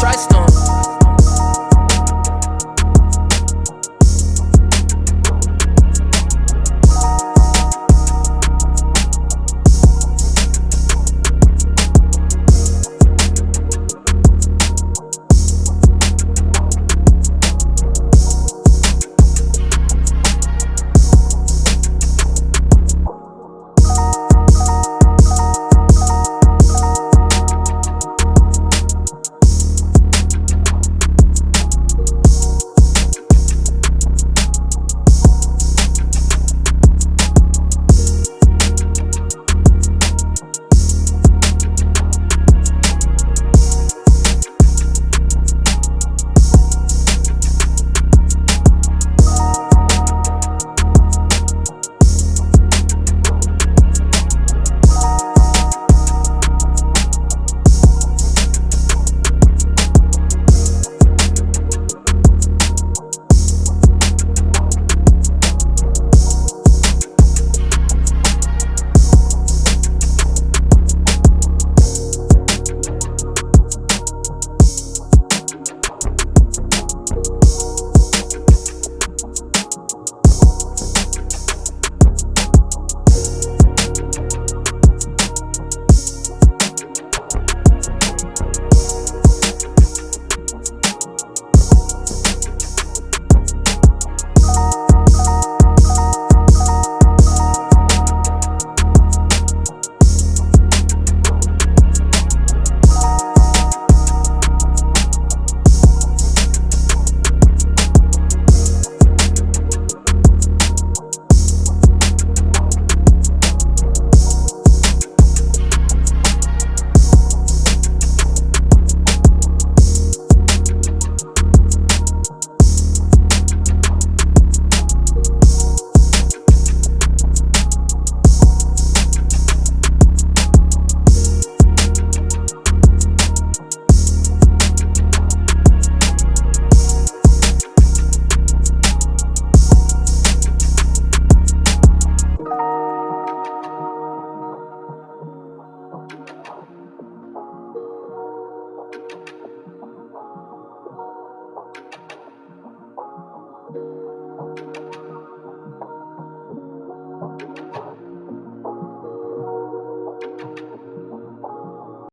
trust them.